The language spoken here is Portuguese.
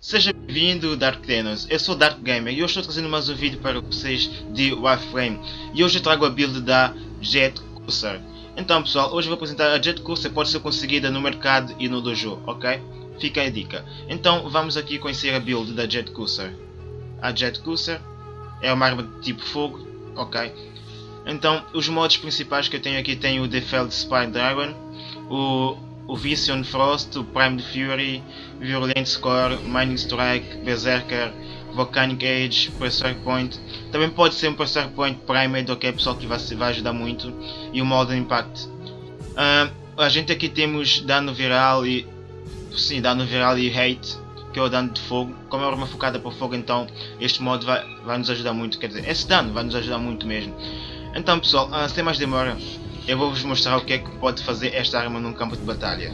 Seja bem-vindo Dark Tenors, eu sou Dark Gamer e hoje estou trazendo mais um vídeo para vocês de Warframe e hoje eu trago a build da Jet Cursor. Então pessoal, hoje vou apresentar a Jet Cursor, pode ser conseguida no mercado e no dojo, ok? Fica a dica. Então vamos aqui conhecer a build da Jet Cursor. A Jet Cursor é uma arma de tipo fogo, ok? Então os modos principais que eu tenho aqui tem o Defeld Spy Dragon, o o Vision Frost, o Prime Fury, Virulent Score, Mining Strike, Berserker, Volcanic Age, Pressure Point. Também pode ser um Pressure Point Primed, ok pessoal, que vai, vai ajudar muito. E o Modern Impact. Uh, a gente aqui temos dano viral e. Sim, dano viral e hate, que é o dano de fogo. Como é uma focada para fogo, então este modo vai, vai nos ajudar muito. Quer dizer, esse dano vai nos ajudar muito mesmo. Então pessoal, uh, sem mais demora, eu vou vos mostrar o que é que pode fazer esta arma num campo de batalha.